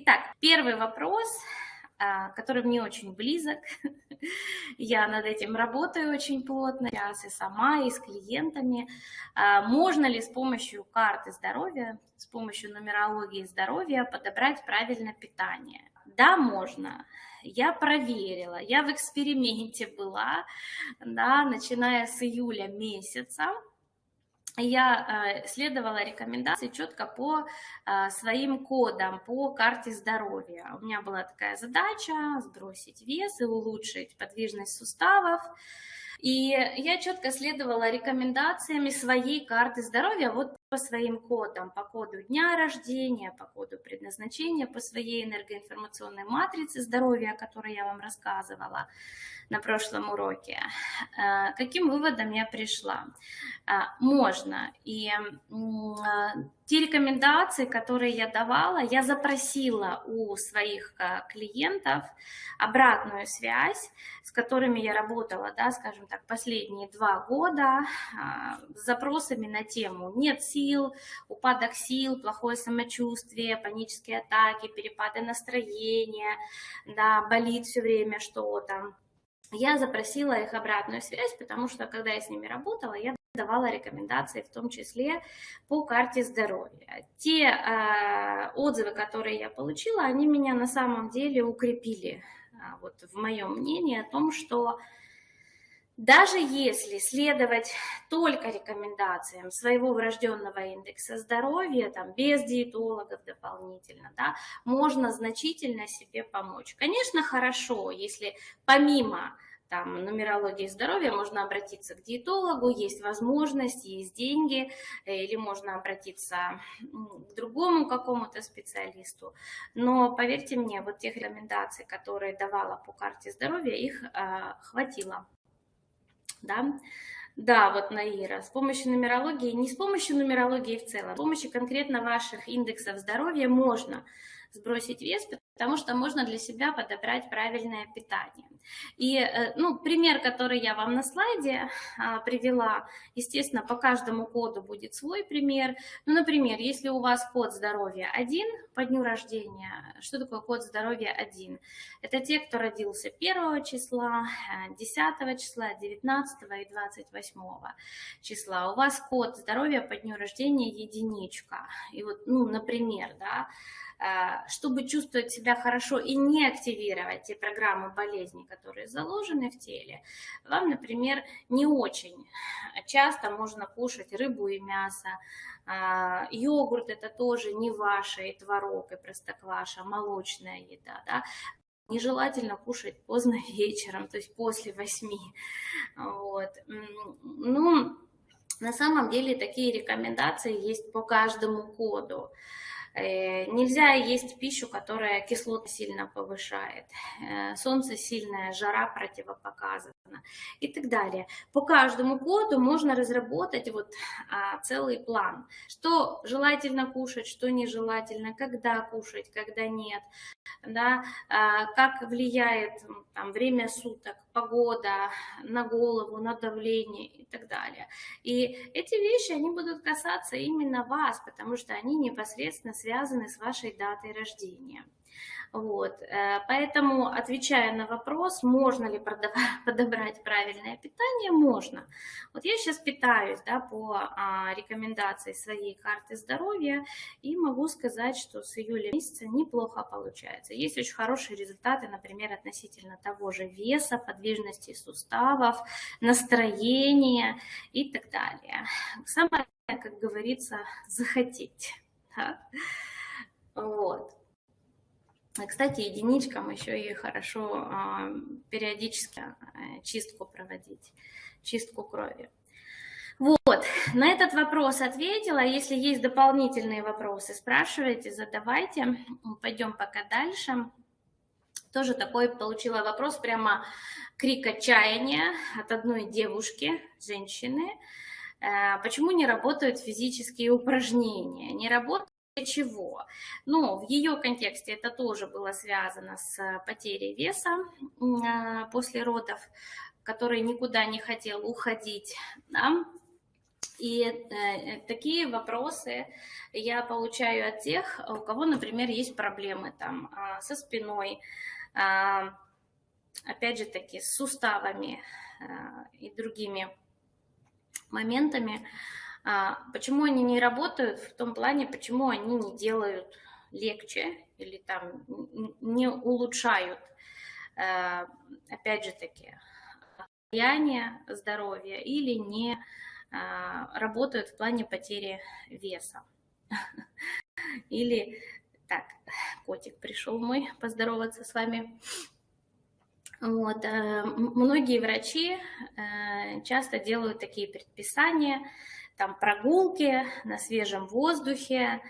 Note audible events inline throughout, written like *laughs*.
Итак, первый вопрос, а, который мне очень близок. *laughs* Я над этим работаю очень плотно, сейчас и сама, и с клиентами. А, можно ли с помощью карты здоровья, с помощью нумерологии здоровья подобрать правильное питание? Да, можно. Я проверила, я в эксперименте *laughs* была, да, начиная с июля месяца я э, следовала рекомендации четко по э, своим кодам, по карте здоровья. У меня была такая задача сбросить вес и улучшить подвижность суставов. И я четко следовала рекомендациями своей карты здоровья вот по своим кодам, по коду дня рождения, по коду предназначения, по своей энергоинформационной матрице здоровья, о которой я вам рассказывала на прошлом уроке. Э, каким выводом я пришла? Можно. И те рекомендации, которые я давала, я запросила у своих э, клиентов обратную связь, с которыми я работала, да, скажем так, последние два года, с запросами на тему «нет сил», «упадок сил», «плохое самочувствие», «панические атаки», «перепады настроения», да, «болит все время что-то». Я запросила их обратную связь, потому что, когда я с ними работала, я давала рекомендации, в том числе по карте здоровья. Те э, отзывы, которые я получила, они меня на самом деле укрепили э, вот, в моем мнении о том, что даже если следовать только рекомендациям своего врожденного индекса здоровья, там, без диетологов дополнительно, да, можно значительно себе помочь. Конечно, хорошо, если помимо там, нумерологии здоровья, можно обратиться к диетологу, есть возможность, есть деньги, э, или можно обратиться к другому какому-то специалисту. Но поверьте мне, вот тех рекомендаций, которые давала по карте здоровья, их э, хватило. Да? Да, вот Наира, с помощью нумерологии, не с помощью нумерологии в целом, с помощью конкретно ваших индексов здоровья можно сбросить вес, потому что можно для себя подобрать правильное питание. И, э, ну, пример, который я вам на слайде а, привела, естественно, по каждому коду будет свой пример. Ну, например, если у вас код здоровья 1 по дню рождения, что такое код здоровья 1? Это те, кто родился 1 числа, 10 числа, 19 и 28 числа. У вас код здоровья по дню рождения единичка. И вот, ну, например, да, чтобы чувствовать себя хорошо и не активировать те программы болезни, которые заложены в теле, вам, например, не очень часто можно кушать рыбу и мясо, э, йогурт это тоже не ваше, и творог, и простокваша, молочная еда, да, Нежелательно кушать поздно *laughs* вечером, то есть после восьми. Вот. Ну, на самом деле такие рекомендации есть по каждому коду. Э, нельзя есть пищу, которая кислоту сильно повышает. Э, солнце сильная, жара противопоказана и так далее. По каждому коду можно разработать вот а, целый план, что желательно кушать, что нежелательно, когда кушать, когда нет, да, а, как влияет там, время суток, погода на голову, на давление и так далее. И эти вещи, они будут касаться именно вас, потому что они непосредственно связаны с вашей датой рождения. Вот. Э, поэтому, отвечая на вопрос, можно ли *laughs* подобрать правильное питание, можно. Вот я сейчас питаюсь да, по а, рекомендации своей карты здоровья и могу сказать, что с июля месяца неплохо получается. Есть очень хорошие результаты, например, относительно того же веса, подвижности суставов, настроения и так далее. Самое, как говорится, захотеть. *laughs* Да? Вот. Кстати, единичкам еще и хорошо а, периодически э, чистку проводить, чистку крови. Вот, на этот вопрос ответила. Если есть дополнительные вопросы, спрашивайте, задавайте. Пойдем пока дальше. Тоже такой получила вопрос, прямо крик отчаяния от одной девушки, женщины. Э, почему не работают физические упражнения? Не работают чего? Ну, в ее контексте это тоже было связано с потерей веса а, после родов, который никуда не хотел уходить. Да? И э, такие вопросы я получаю от тех, у кого, например, есть проблемы там э, со спиной, э, опять же таки, с суставами э, и другими моментами. Э, почему они не работают? В том плане, почему они не делают легче или там не улучшают, э, опять же таки, состояние здоровья или не э, работают в плане потери веса. *laughs* Или, так, котик пришел мой поздороваться с вами. Вот, э, многие врачи часто делают такие предписания, там прогулки на свежем воздухе,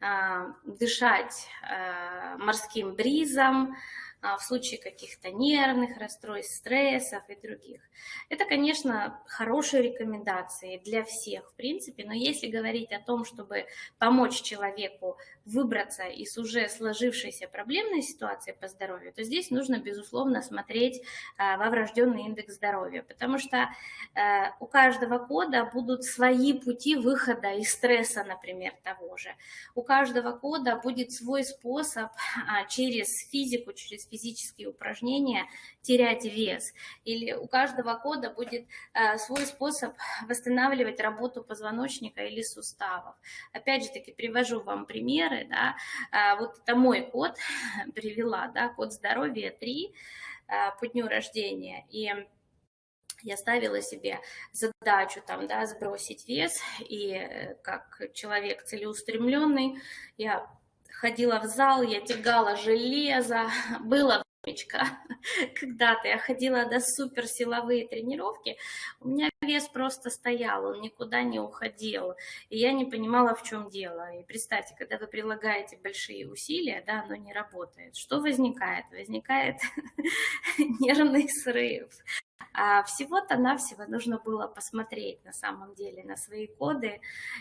а, дышать а, морским бризом, в случае каких-то нервных расстройств, стрессов и других. Это, конечно, хорошие рекомендации для всех, в принципе, но если говорить о том, чтобы помочь человеку выбраться из уже сложившейся проблемной ситуации по здоровью, то здесь нужно, безусловно, смотреть во врожденный индекс здоровья, потому что у каждого кода будут свои пути выхода из стресса, например, того же. У каждого кода будет свой способ через физику, через физические упражнения терять вес. Или у каждого кода будет э, свой способ восстанавливать работу позвоночника или суставов. Опять же таки привожу вам примеры. Да? Э, вот это мой код, *laughs* привела, да, код здоровья 3 э, по дню рождения. И я ставила себе задачу там, да, сбросить вес, и как человек целеустремленный, я ходила в зал, я тягала железо, *laughs* было времечко. *laughs* Когда-то я ходила до суперсиловые тренировки, у меня вес просто стоял, он никуда не уходил, и я не понимала, в чем дело. И представьте, когда вы прилагаете большие усилия, да, оно не работает. Что возникает? Возникает *laughs* нервный срыв, всего-то навсего нужно было посмотреть на самом деле на свои коды.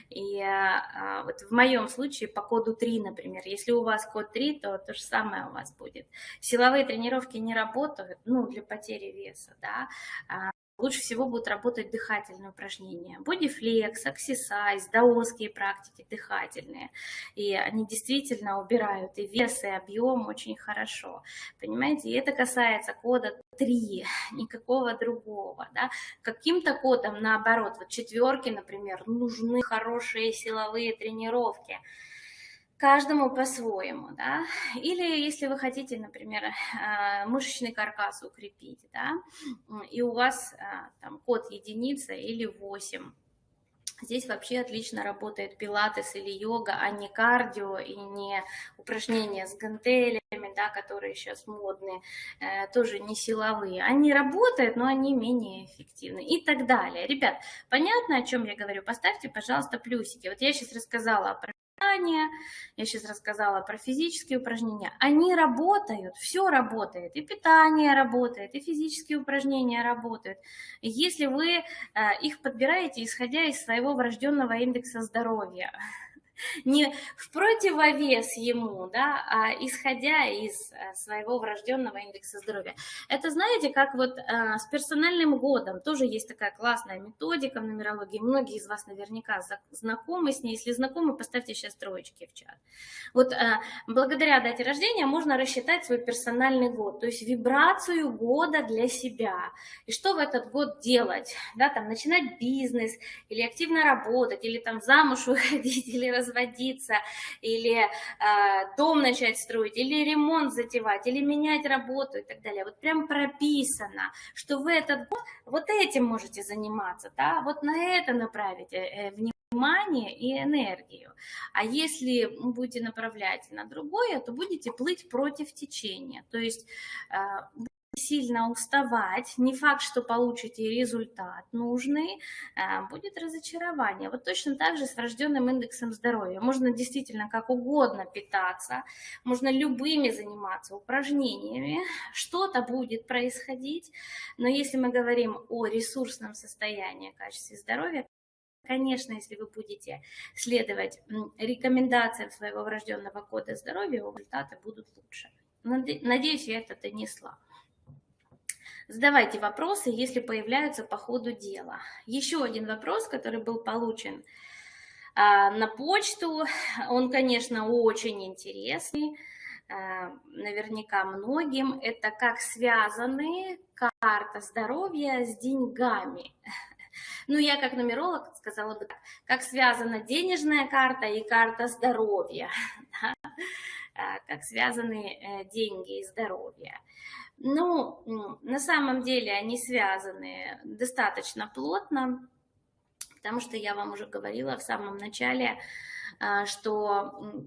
И а, вот в моем случае по коду 3, например, если у вас код 3, то то же самое у вас будет. Силовые тренировки не работают, ну, для потери веса, да, а лучше всего будут работать дыхательные упражнения. Бодифлекс, аксисайз, даосские практики дыхательные. И они действительно убирают и вес, и объем очень хорошо. Понимаете, и это касается кода 3, никакого другого. Да? Каким-то кодом, наоборот, вот четверки, например, нужны хорошие силовые тренировки каждому по-своему, да, или если вы хотите, например, э, мышечный каркас укрепить, да, и у вас э, там код единица или 8, Здесь вообще отлично работает пилатес или йога, а не кардио и не упражнения с гантелями, да, которые сейчас модные, э, тоже не силовые. Они работают, но они менее эффективны и так далее. Ребят, понятно, о чем я говорю? Поставьте, пожалуйста, плюсики. Вот я сейчас рассказала про питание, я сейчас рассказала про физические упражнения, они работают, все работает, и питание работает, и физические упражнения работают. Если вы э, их подбираете, исходя из своего врожденного индекса здоровья, не в противовес ему, да, а исходя из э, своего врожденного индекса здоровья. Это, знаете, как вот э, с персональным годом тоже есть такая классная методика в нумерологии. Многие из вас наверняка знакомы с ней. Если знакомы, поставьте сейчас троечки в чат. Вот э, благодаря дате рождения можно рассчитать свой персональный год, то есть вибрацию года для себя. И что в этот год делать? Да, там начинать бизнес, или активно работать, или там замуж *laughs* выходить, или развиваться разводиться, или э, дом начать строить, или ремонт затевать, или менять работу и так далее. Вот прям прописано, что вы этот год вот этим можете заниматься, да, вот на это направить э, внимание и энергию. А если будете направлять на другое, то будете плыть против течения. То есть э, сильно уставать, не факт, что получите результат нужный, э, будет разочарование. Вот точно так же с врожденным индексом здоровья. Можно действительно как угодно питаться, можно любыми заниматься упражнениями, что-то будет происходить, но если мы говорим о ресурсном состоянии, качестве здоровья, Конечно, если вы будете следовать рекомендациям своего врожденного кода здоровья, результаты будут лучше. Надеюсь, я это донесла. Задавайте вопросы, если появляются по ходу дела. Еще один вопрос, который был получен а, на почту, он, конечно, очень интересный, а, наверняка многим, это как связаны карта здоровья с деньгами. *laughs* Ну, я как нумеролог сказала бы так, как связана денежная карта и карта здоровья, *laughs* да? А, как связаны э, деньги и здоровье. Ну, на самом деле они связаны достаточно плотно, потому что я вам уже говорила в самом начале, а, что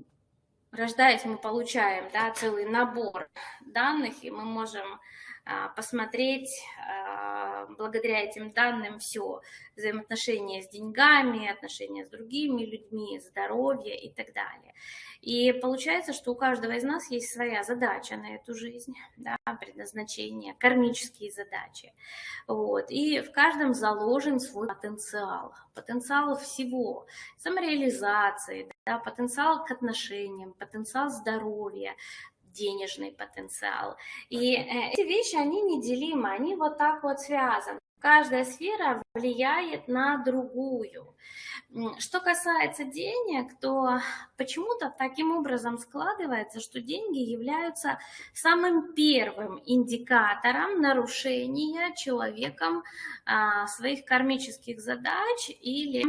рождаясь, мы получаем да, целый набор данных, и мы можем а, посмотреть а, благодаря этим данным все, взаимоотношения с деньгами, отношения с другими людьми, здоровье и так далее. И получается, что у каждого из нас есть своя задача на эту жизнь, да, предназначение, кармические задачи. Вот. И в каждом заложен свой потенциал, потенциал всего, самореализации, да, потенциал к отношениям, потенциал здоровья, денежный потенциал. И э, эти вещи, они неделимы, они вот так вот связаны. Каждая сфера влияет на другую. Что касается денег, то почему-то таким образом складывается, что деньги являются самым первым индикатором нарушения человеком а, своих кармических задач или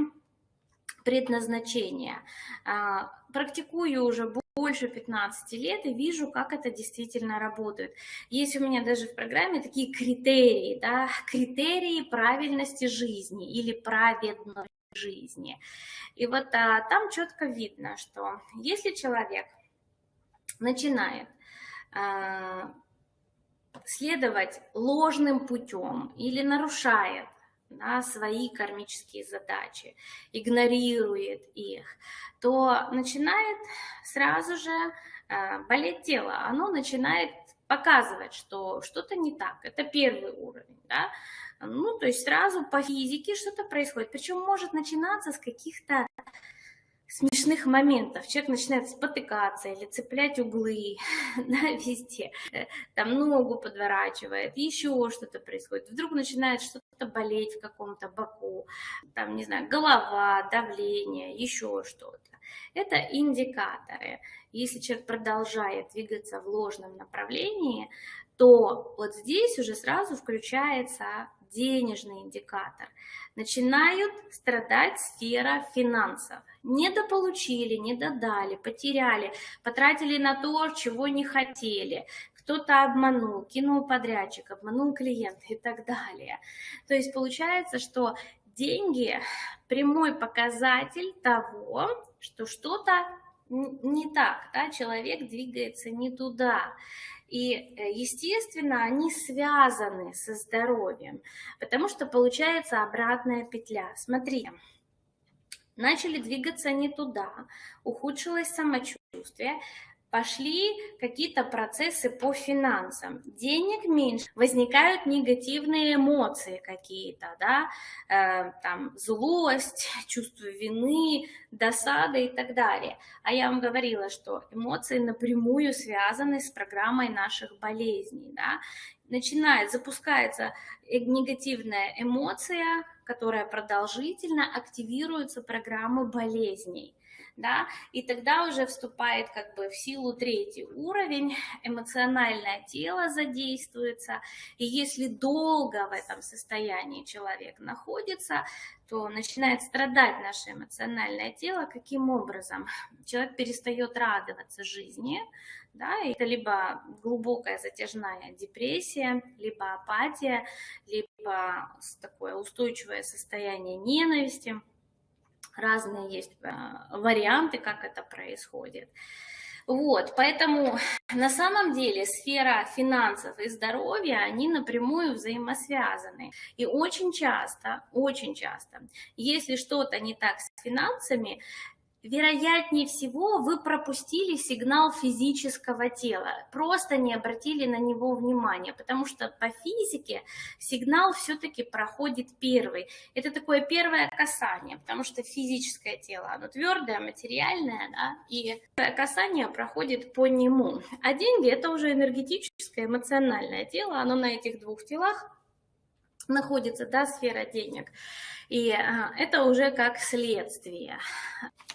предназначения. А, практикую уже больше 15 лет и вижу, как это действительно работает. Есть у меня даже в программе такие критерии, да, критерии правильности жизни или праведной жизни. И вот а, там четко видно, что если человек начинает а, следовать ложным путем или нарушает да, свои кармические задачи, игнорирует их, то начинает сразу же э, болеть тело, оно начинает показывать, что что-то не так. Это первый уровень, да. Ну, то есть сразу по физике что-то происходит. Причем может начинаться с каких-то смешных моментов. Человек начинает спотыкаться или цеплять углы *laughs* да, везде, э, там ногу подворачивает, еще что-то происходит. Вдруг начинает что-то болеть в каком-то боку, там, не знаю, голова, давление, еще что-то. Это индикаторы. Если человек продолжает двигаться в ложном направлении, то вот здесь уже сразу включается денежный индикатор. Начинают страдать сфера финансов. Недополучили, недодали, потеряли, потратили на то, чего не хотели. Кто-то обманул, кинул подрядчик, обманул клиента и так далее. То есть получается, что деньги прямой показатель того, что что-то не так, да, человек двигается не туда. И, э, естественно, они связаны со здоровьем, потому что получается обратная петля. Смотри, начали двигаться не туда, ухудшилось самочувствие, пошли какие-то процессы по финансам, денег меньше, возникают негативные эмоции какие-то, да, э, там злость, *laughs* чувство вины, досада и так далее. А я вам говорила, что эмоции напрямую связаны с программой наших болезней, да, начинает, запускается э, негативная эмоция, которая продолжительно активируется программы болезней да, и тогда уже вступает как бы в силу третий уровень, эмоциональное тело задействуется, и если долго в этом состоянии человек находится, то начинает страдать наше эмоциональное тело. Каким образом? Человек перестает радоваться жизни, да, это либо глубокая затяжная депрессия, либо апатия, либо такое устойчивое состояние ненависти – разные есть э, варианты, как это происходит. Вот, поэтому на самом деле сфера финансов и здоровья, они напрямую взаимосвязаны. И очень часто, очень часто, если что-то не так с финансами, вероятнее всего, вы пропустили сигнал физического тела, просто не обратили на него внимания, потому что по физике сигнал все-таки проходит первый. Это такое первое касание, потому что физическое тело, оно твердое, материальное, да, и касание проходит по нему. А деньги – это уже энергетическое, эмоциональное тело, оно на этих двух телах находится, да, сфера денег. И а, это уже как следствие.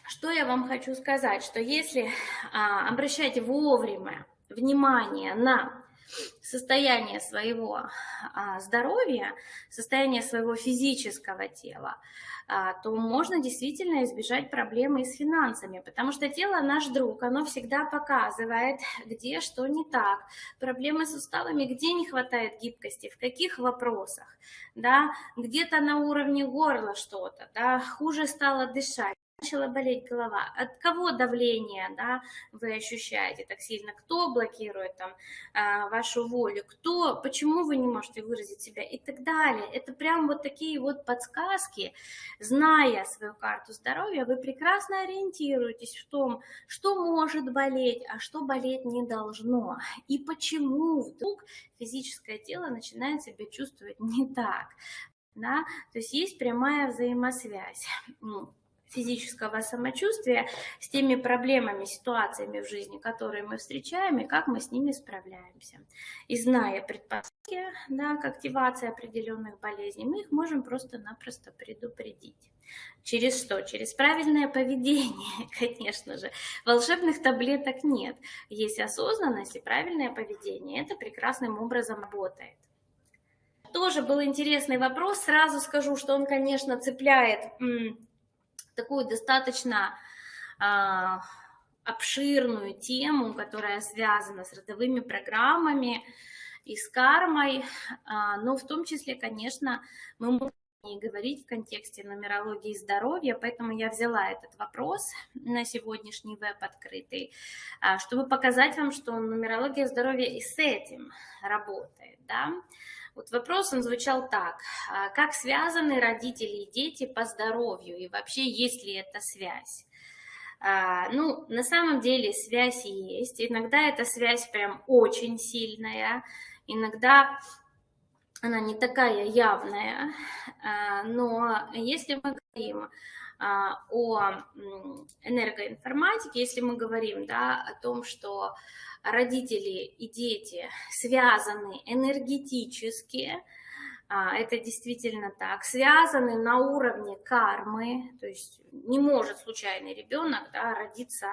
Что я вам хочу сказать, что если а, обращать вовремя внимание на состояние своего а, здоровья, состояние своего физического тела, а, то можно действительно избежать проблемы с финансами, потому что тело наш друг, оно всегда показывает, где что не так, проблемы с суставами, где не хватает гибкости, в каких вопросах, да, где-то на уровне горла что-то, да, хуже стало дышать начала болеть голова, от кого давление да, вы ощущаете так сильно, кто блокирует там а, вашу волю, кто, почему вы не можете выразить себя и так далее. Это прям вот такие вот подсказки, зная свою карту здоровья, вы прекрасно ориентируетесь в том, что может болеть, а что болеть не должно, и почему вдруг физическое тело начинает себя чувствовать не так. Да? То есть есть прямая взаимосвязь физического самочувствия с теми проблемами, ситуациями в жизни, которые мы встречаем, и как мы с ними справляемся. И зная предпосылки да, к активации определенных болезней, мы их можем просто-напросто предупредить. Через что? Через правильное поведение, *laughs* конечно же. Волшебных таблеток нет. Есть осознанность и правильное поведение. Это прекрасным образом работает. Тоже был интересный вопрос. Сразу скажу, что он, конечно, цепляет такую достаточно э, обширную тему, которая связана с родовыми программами и с кармой, э, но в том числе, конечно, мы можем и говорить в контексте нумерологии здоровья, поэтому я взяла этот вопрос на сегодняшний веб открытый, чтобы показать вам, что нумерология здоровья и с этим работает. Да? Вот вопрос, он звучал так. А как связаны родители и дети по здоровью? И вообще, есть ли эта связь? А, ну, на самом деле связь есть. Иногда эта связь прям очень сильная. Иногда она не такая явная. А, но если мы говорим о энергоинформатике, если мы говорим да, о том, что родители и дети связаны энергетически, это действительно так, связаны на уровне кармы, то есть не может случайный ребенок да, родиться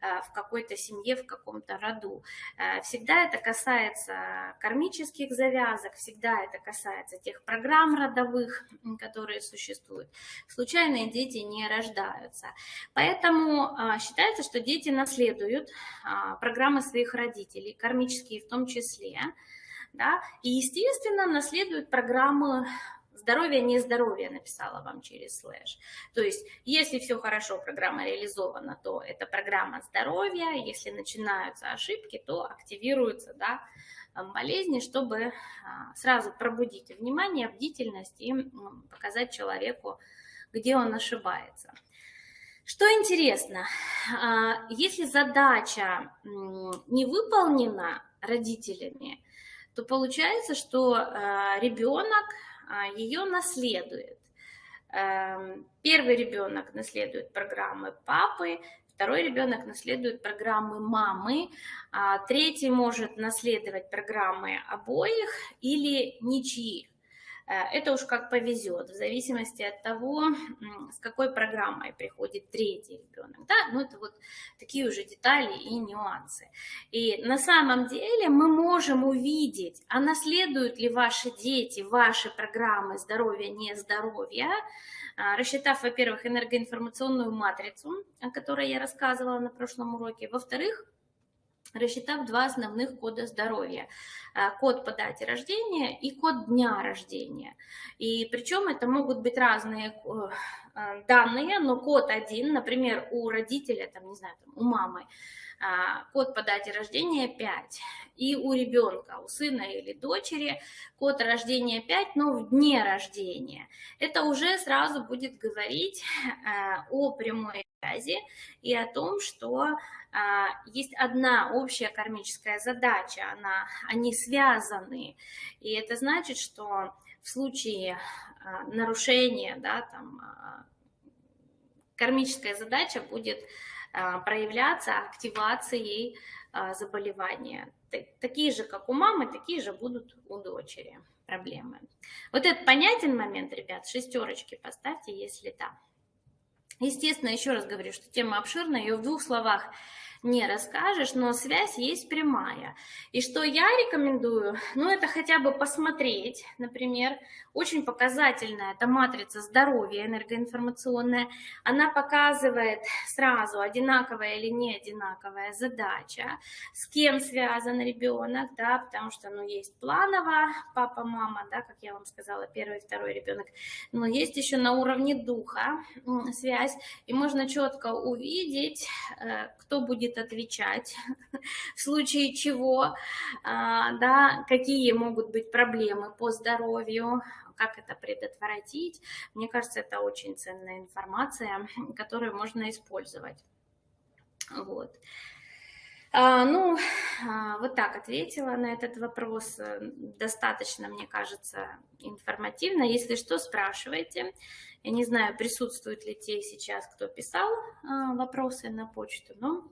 а, в какой-то семье, в каком-то роду. А, всегда это касается кармических завязок, всегда это касается тех программ родовых, которые существуют. Случайные дети не рождаются. Поэтому считается, что дети наследуют программы своих родителей, кармические в том числе да, и, естественно, наследует программу здоровье, не здоровье, написала вам через слэш. То есть, если все хорошо, программа реализована, то это программа здоровья, если начинаются ошибки, то активируются, да, болезни, чтобы а, сразу пробудить внимание, бдительность и показать человеку, где он ошибается. Что интересно, а, если задача не выполнена родителями, то получается, что э, ребенок а, ее наследует. Эм, первый ребенок наследует программы папы, второй ребенок наследует программы мамы, а третий может наследовать программы обоих или ничьих. Э, это уж как повезет, в зависимости от того, с какой программой приходит третий ребенок. Да? Ну, это вот такие уже детали и нюансы. И на самом деле мы можем увидеть, а наследуют ли ваши дети ваши программы здоровья, не здоровья, а, рассчитав, во-первых, энергоинформационную матрицу, о которой я рассказывала на прошлом уроке, во-вторых, рассчитав два основных кода здоровья. А, код по дате рождения и код дня рождения. И причем это могут быть разные э, данные, но код один, например, у родителя, там, не знаю, там, у мамы, а, код по дате рождения 5. и у ребенка, у сына или дочери, код рождения 5, но в дне рождения. Это уже сразу будет говорить э, о прямой связи и о том, что есть одна общая кармическая задача, она, они связаны. И это значит, что в случае а, нарушения, да, там, а, кармическая задача будет проявляться активацией заболевания. Такие же, как у мамы, такие же будут у дочери проблемы. Вот этот понятен момент, ребят, шестерочки поставьте, если да. Естественно, еще раз говорю, что тема обширная, ее в двух словах не расскажешь, но связь есть прямая. И что я рекомендую, *laughs* ну это хотя бы посмотреть, например, очень показательная, это матрица здоровья энергоинформационная, она показывает сразу, одинаковая или не одинаковая задача, с кем связан ребенок, да, потому что, ну, есть планово папа, мама, да, как я вам сказала, первый, второй ребенок, но есть еще на уровне духа связь, и можно четко увидеть, э, кто будет отвечать, *laughs* в случае чего, а, да, какие могут быть проблемы по здоровью, как это предотвратить. Мне кажется, это очень ценная информация, *laughs* которую можно использовать. Вот. А, ну, а, вот так ответила на этот вопрос. Достаточно, мне кажется, информативно. Если что, спрашивайте. Я не знаю, присутствуют ли те сейчас, кто писал а, вопросы на почту, но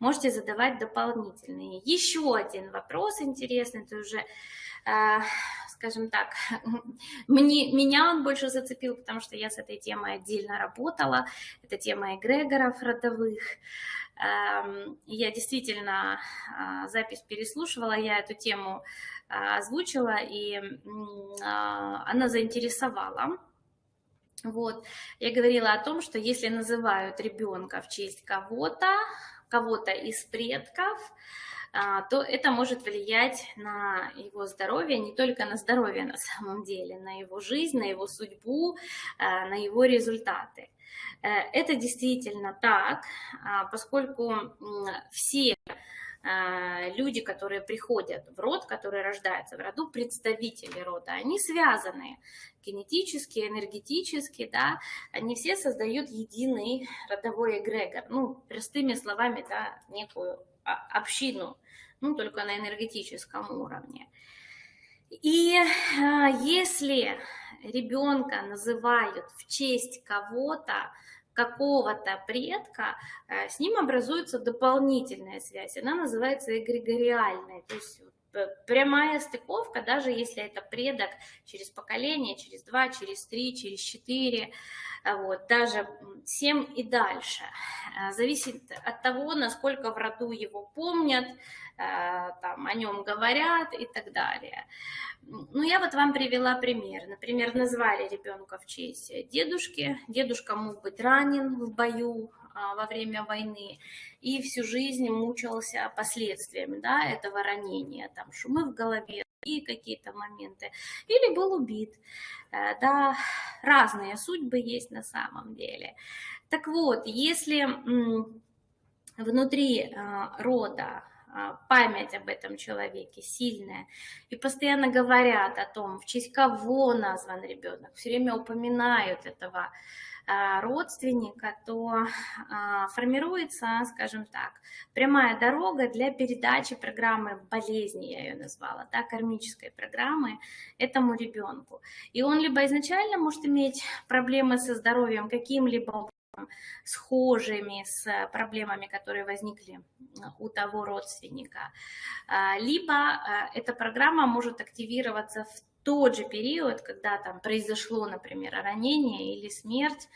можете задавать дополнительные. Еще один вопрос интересный, это уже скажем так, *laughs* мне, меня он больше зацепил, потому что я с этой темой отдельно работала. Это тема эгрегоров родовых. Эм, я действительно а, запись переслушивала, я эту тему а, озвучила, и а, она заинтересовала. Вот. Я говорила о том, что если называют ребенка в честь кого-то, кого-то из предков, то это может влиять на его здоровье, не только на здоровье на самом деле, на его жизнь, на его судьбу, на его результаты. Э, это действительно так, а, поскольку все люди, которые приходят в род, которые рождаются в роду, представители рода, они связаны генетически, энергетически, да, они все создают единый родовой эгрегор, ну, простыми словами, да, некую общину, ну, только на энергетическом уровне. И а, если ребенка называют в честь кого-то, какого-то предка, э, с ним образуется дополнительная связь. Она называется эгрегориальная, то есть прямая стыковка, даже если это предок через поколение, через два, через три, через четыре, вот, даже семь и дальше. Э, зависит от того, насколько в роду его помнят, Э, там, о нем говорят и так далее. Ну, я вот вам привела пример. Например, назвали ребенка в честь дедушки. Дедушка мог быть ранен в бою во время войны и всю жизнь мучился последствиями да, этого ранения, там шумы в голове и какие-то моменты, или был убит. Э, да, разные судьбы есть на самом деле. Так вот, если внутри э, рода а, память об этом человеке сильная. И постоянно говорят о том, в честь кого назван ребенок, все время упоминают этого а, родственника, то а, формируется, скажем так, прямая дорога для передачи программы болезни, я ее назвала, да, кармической программы этому ребенку. И он либо изначально может иметь проблемы со здоровьем каким-либо схожими с проблемами, которые возникли у того родственника. А, либо а, эта программа может активироваться в тот же период, когда там произошло, например, ранение или смерть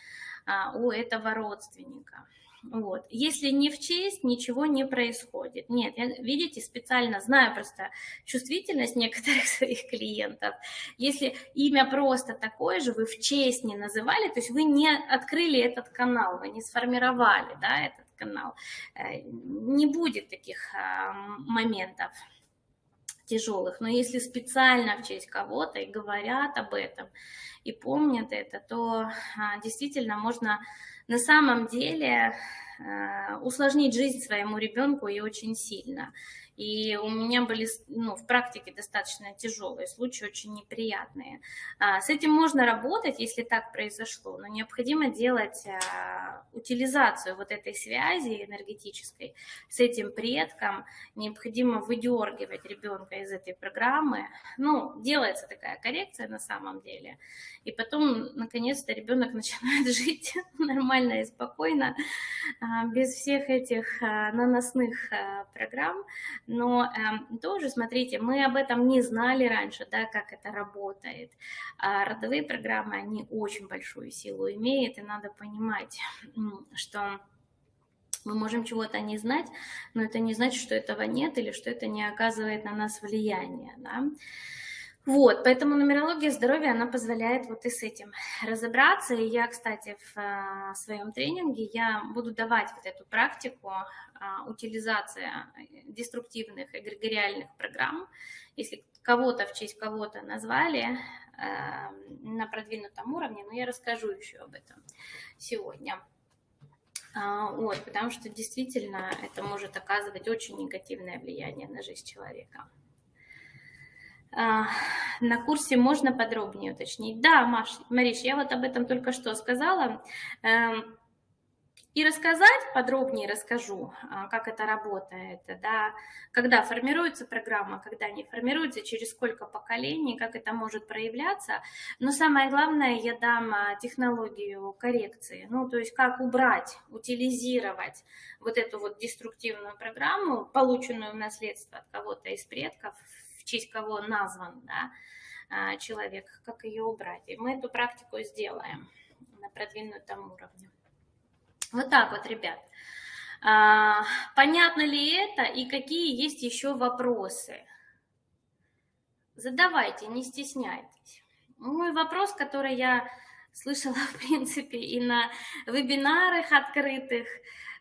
а, у этого родственника. Вот. Если не в честь, ничего не происходит. Нет, я, видите, специально знаю просто чувствительность некоторых *laughs* своих клиентов. Если имя просто такое же, вы в честь не называли, то есть вы не открыли этот канал, вы не сформировали да, этот канал, э, не будет таких а, моментов тяжелых. Но если специально в честь кого-то и говорят об этом, и помнят это, то а, действительно можно на самом деле э, усложнить жизнь своему ребенку и очень сильно. И у меня были ну, в практике достаточно тяжелые случаи, очень неприятные. А, с этим можно работать, если так произошло, но необходимо делать а, утилизацию вот этой связи энергетической с этим предком. Необходимо выдергивать ребенка из этой программы. Ну, делается такая коррекция на самом деле. И потом, наконец-то, ребенок *laughs* начинает жить нормально и спокойно, а, без всех этих наносных программ, но э, тоже, смотрите, мы об этом не знали раньше, да, как это работает. А родовые программы, они очень большую силу имеют, и надо понимать, что мы можем чего-то не знать, но это не значит, что этого нет или что это не оказывает на нас влияния, да. Вот, поэтому нумерология здоровья, она позволяет вот и с этим разобраться. И я, кстати, в а, своем тренинге я буду давать вот эту практику а, утилизация деструктивных эгрегориальных программ. Если кого-то в честь кого-то назвали а, на продвинутом уровне, но я расскажу еще об этом сегодня. Вот, потому что действительно это может оказывать очень негативное влияние на жизнь человека. А, на курсе можно подробнее уточнить? Да, Маш, Мариш, я вот об этом только что сказала. Эм, и рассказать подробнее расскажу, а, как это работает, да, когда формируется программа, когда не формируется, через сколько поколений, как это может проявляться. Но самое главное, я дам а, технологию коррекции, ну, то есть как убрать, утилизировать вот эту вот деструктивную программу, полученную в наследство от кого-то из предков, честь кого назван да, а, человек, как ее убрать. И мы эту практику сделаем на продвинутом уровне. Вот так вот, ребят. А, понятно ли это и какие есть еще вопросы? Задавайте, не стесняйтесь. Мой вопрос, который я слышала, *laughs* в принципе, и на вебинарах открытых,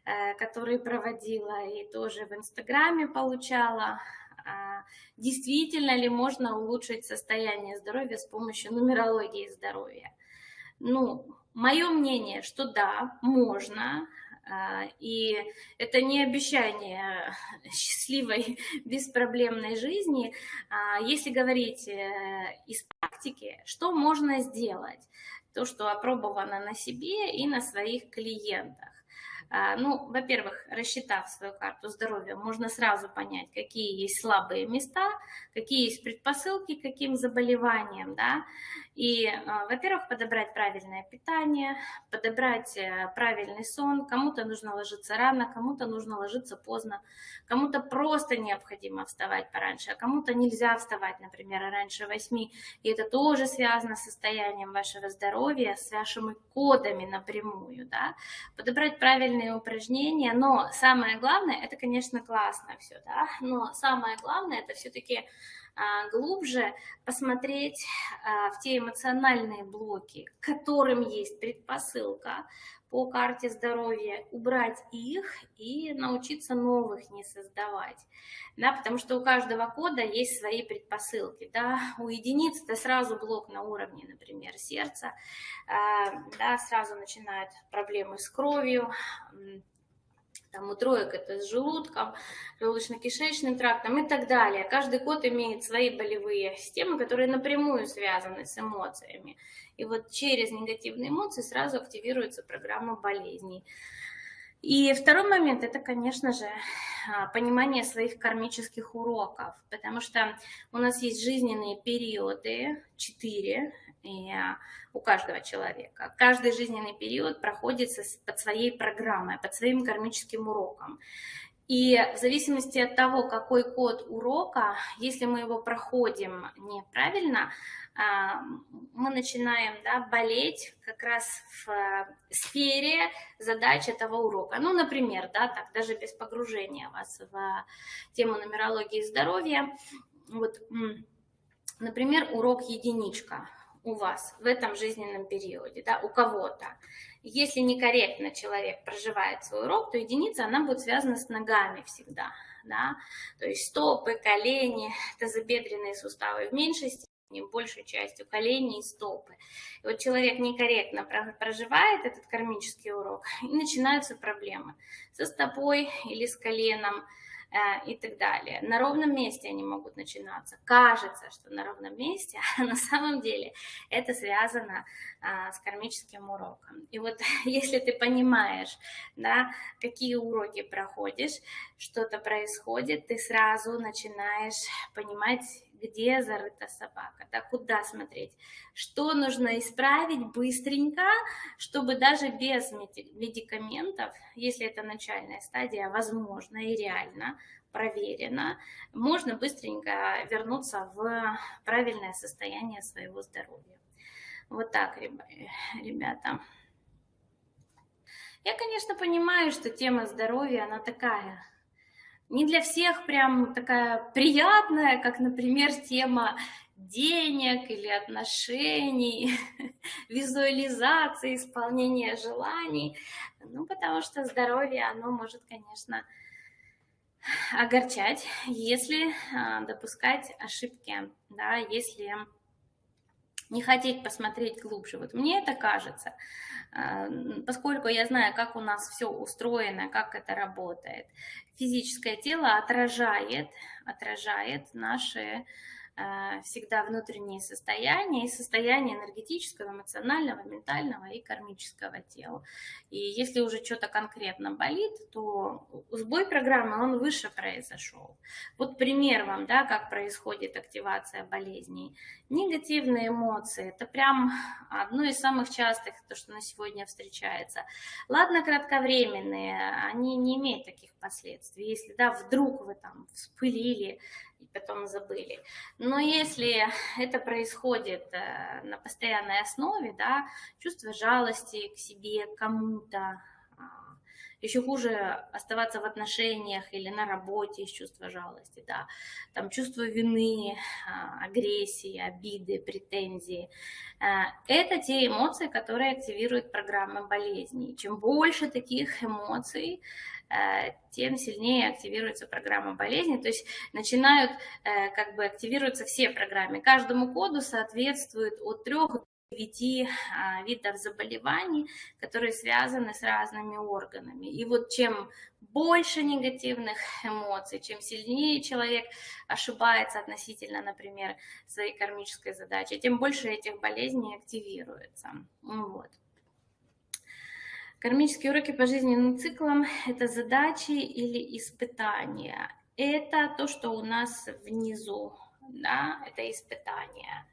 э, которые проводила, и тоже в Инстаграме получала действительно ли можно улучшить состояние здоровья с помощью нумерологии здоровья. Ну, мое мнение, что да, можно, а, и это не обещание *laughs* счастливой, беспроблемной жизни. А, если говорить э, из практики, что можно сделать? То, что опробовано на себе и на своих клиентах. А, ну, во-первых, рассчитав свою карту здоровья, можно сразу понять, какие есть слабые места, какие есть предпосылки к каким заболеваниям, да, и, а, во-первых, подобрать правильное питание, подобрать э, правильный сон. Кому-то нужно ложиться рано, кому-то нужно ложиться поздно, кому-то просто необходимо вставать пораньше, а кому-то нельзя вставать, например, раньше 8. И это тоже связано с состоянием вашего здоровья, с вашими кодами напрямую. Да? Подобрать правильные упражнения, но самое главное, это, конечно, классно все, да? но самое главное, это все-таки глубже посмотреть а, в те эмоциональные блоки, к которым есть предпосылка по карте здоровья, убрать их и научиться новых не создавать. Да, потому что у каждого кода есть свои предпосылки. Да. У единиц это сразу блок на уровне, например, сердца, а, да, сразу начинают проблемы с кровью, там у троек это с желудком, желудочно-кишечным трактом и так далее. Каждый код имеет свои болевые системы, которые напрямую связаны с эмоциями. И вот через негативные эмоции сразу активируется программа болезней. И второй момент – это, конечно же, а, понимание своих кармических уроков, потому что у нас есть жизненные периоды, четыре, и у каждого человека. Каждый жизненный период проходит под своей программой, под своим кармическим уроком. И в зависимости от того, какой код урока, если мы его проходим неправильно, а, мы начинаем да, болеть как раз в э, сфере задач этого урока. Ну, например, да, так, даже без погружения вас в тему нумерологии здоровья. Вот, например, урок единичка у вас в этом жизненном периоде, да, у кого-то. Если некорректно человек проживает свой урок, то единица, она будет связана с ногами всегда, да, то есть стопы, колени, тазобедренные суставы в меньшей степени, большей частью колени и стопы. И вот человек некорректно проживает этот кармический урок, и начинаются проблемы со стопой или с коленом, и так далее. На ровном месте они могут начинаться. Кажется, что на ровном месте, *laughs* а на самом деле это связано а, с кармическим уроком. И вот *laughs* если ты понимаешь, да, какие уроки проходишь, что-то происходит, ты сразу начинаешь понимать, где зарыта собака, да, куда смотреть, что нужно исправить быстренько, чтобы даже без медикаментов, если это начальная стадия, возможно и реально, проверено, можно быстренько вернуться в правильное состояние своего здоровья. Вот так, ребята. Я, конечно, понимаю, что тема здоровья, она такая не для всех прям такая приятная, как, например, тема денег или отношений, *laughs* визуализации, исполнения желаний. Ну, потому что здоровье, оно может, конечно, огорчать, если а, допускать ошибки, да, если не хотеть посмотреть глубже. Вот мне это кажется. Э, поскольку я знаю, как у нас все устроено, как это работает. Физическое тело отражает, отражает наши всегда внутренние состояния и состояние энергетического, эмоционального, ментального и кармического тела. И если уже что-то конкретно болит, то сбой программы, он выше произошел. Вот пример вам, да, как происходит активация болезней. Негативные эмоции, это прям одно из самых частых, то, что на сегодня встречается. Ладно, кратковременные, они не имеют таких последствий. Если, да, вдруг вы там вспылили, и потом забыли. Но если это происходит э, на постоянной основе, да, чувство жалости к себе, кому-то, а, еще хуже оставаться в отношениях или на работе из чувства жалости, да, там чувство вины, а, агрессии, обиды, претензии. Э, это те эмоции, которые активируют программы болезней. Чем больше таких эмоций, тем сильнее активируется программа болезни. То есть начинают э, как бы активироваться все программы. Каждому коду соответствует от 3 до 9 а, видов заболеваний, которые связаны с разными органами. И вот чем больше негативных эмоций, чем сильнее человек ошибается относительно, например, своей кармической задачи, тем больше этих болезней активируется. Вот. Кармические уроки по жизненным циклам – это задачи или испытания. Это то, что у нас внизу, да, это испытания.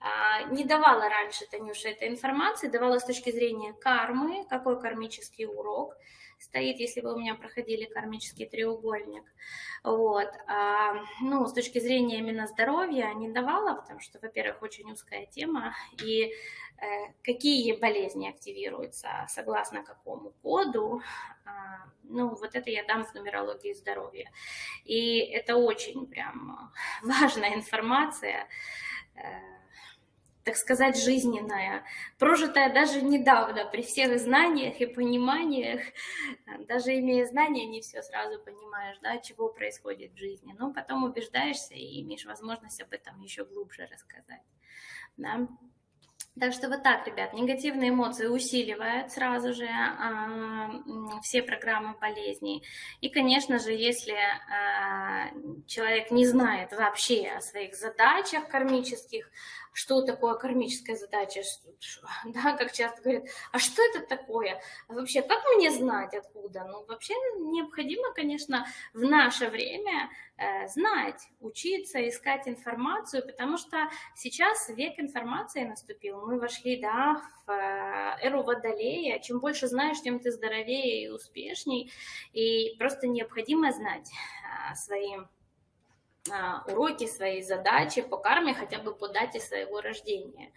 А, не давала раньше Танюша этой информации, давала с точки зрения кармы, какой кармический урок – стоит, если вы у меня проходили кармический треугольник. Вот. А, ну, с точки зрения именно здоровья не давала, потому что, во-первых, очень узкая тема, и какие болезни активируются, согласно какому коду, а, ну, вот это я дам в нумерологии здоровья. И это очень прям важная информация, э, так сказать, жизненная, прожитая даже недавно, при всех знаниях и пониманиях, даже имея знания, не все сразу понимаешь, да, чего происходит в жизни, но потом убеждаешься и имеешь возможность об этом еще глубже рассказать, да. Так что вот так, ребят, негативные эмоции усиливают сразу же э, все программы болезней. И, конечно же, если э, человек не знает вообще о своих задачах кармических, что такое кармическая задача, *laughs* да, как часто говорят, а что это такое? А вообще, как мне знать откуда? Ну, вообще необходимо, конечно, в наше время э, знать, учиться, искать информацию, потому что сейчас век информации наступил. Мы вошли, да, в э, эру Водолея. Чем больше знаешь, тем ты здоровее и успешней. И просто необходимо знать э, своим уроки, свои задачи по карме хотя бы по дате своего рождения.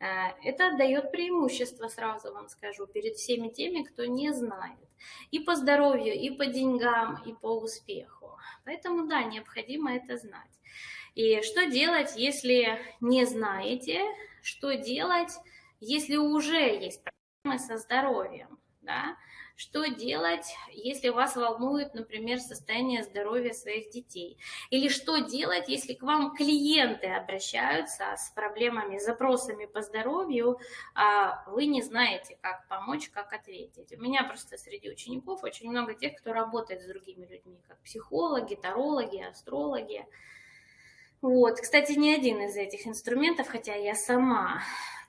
Э, это дает преимущество, сразу вам скажу, перед всеми теми, кто не знает. И по здоровью, и по деньгам, и по успеху. Поэтому, да, необходимо это знать. И что делать, если не знаете? Что делать, если уже есть проблемы со здоровьем? Да? Что делать, если вас волнует, например, состояние здоровья своих детей? Или что делать, если к вам клиенты обращаются с проблемами, запросами по здоровью, а вы не знаете, как помочь, как ответить? У меня просто среди учеников очень много тех, кто работает с другими людьми, как психологи, тарологи, астрологи. Вот, кстати, ни один из этих инструментов, хотя я сама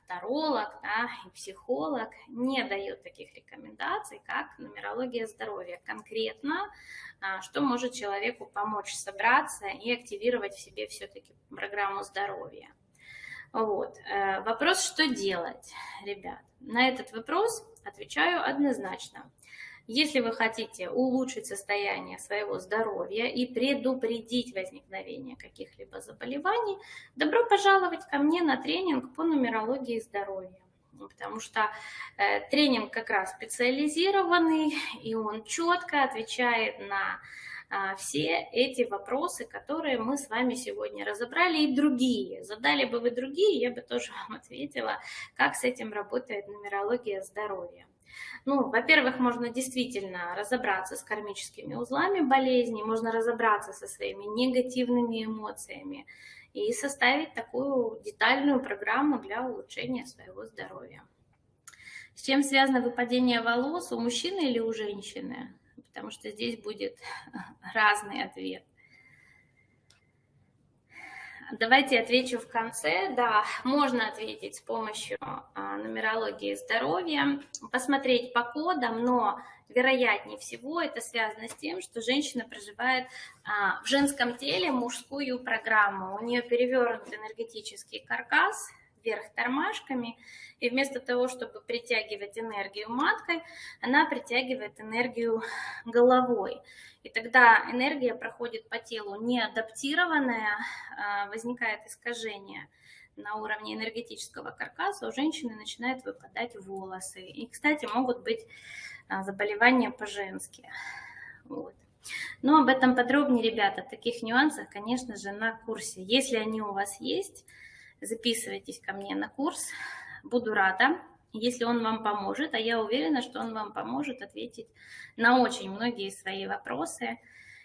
таролог да, и психолог не дают таких рекомендаций, как нумерология здоровья. Конкретно, а, что может человеку помочь собраться и активировать в себе все-таки программу здоровья. Вот. Э, вопрос, что делать, ребят? На этот вопрос отвечаю однозначно. Если вы хотите улучшить состояние своего здоровья и предупредить возникновение каких-либо заболеваний, добро пожаловать ко мне на тренинг по нумерологии здоровья. Потому что э, тренинг как раз специализированный, и он четко отвечает на а, все эти вопросы, которые мы с вами сегодня разобрали, и другие. Задали бы вы другие, я бы тоже *laughs* вам ответила, как с этим работает нумерология здоровья. Ну, во-первых, можно действительно разобраться с кармическими узлами болезни, можно разобраться со своими негативными эмоциями и составить такую детальную программу для улучшения своего здоровья. С чем связано выпадение волос у мужчины или у женщины? Потому что здесь будет *laughs* разный ответ. Давайте отвечу в конце. Да, можно ответить с помощью а, нумерологии здоровья, посмотреть по кодам, но вероятнее всего это связано с тем, что женщина проживает а, в женском теле мужскую программу. У нее перевернут энергетический каркас вверх тормашками, и вместо того, чтобы притягивать энергию маткой, она притягивает энергию головой. И тогда энергия проходит по телу неадаптированная, а, возникает искажение на уровне энергетического каркаса, у женщины начинают выпадать волосы. И, кстати, могут быть а, заболевания по-женски. Вот. Но об этом подробнее, ребята, таких нюансах, конечно же, на курсе. Если они у вас есть, записывайтесь ко мне на курс. Буду рада если он вам поможет, а я уверена, что он вам поможет ответить на очень многие свои вопросы.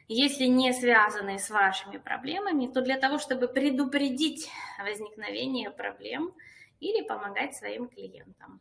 Если не связанные с вашими проблемами, то для того, чтобы предупредить возникновение проблем или помогать своим клиентам.